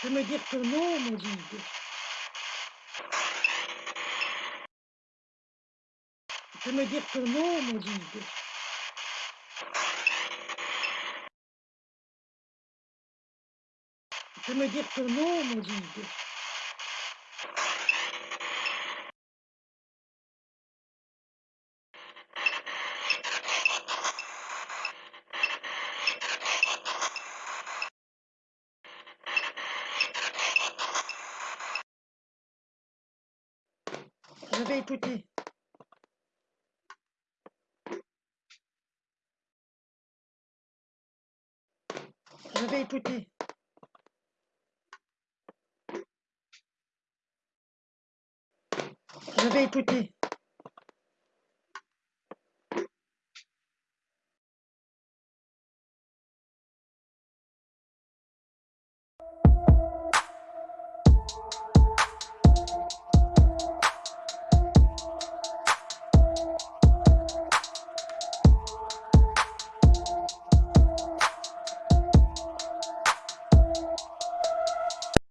peux me dire ton nom, Maudine Tu peux me dire ton nom, Maudine Tu peux me dire ton nom, Maudine Je vais écouter. Je vais écouter. Je vais écouter.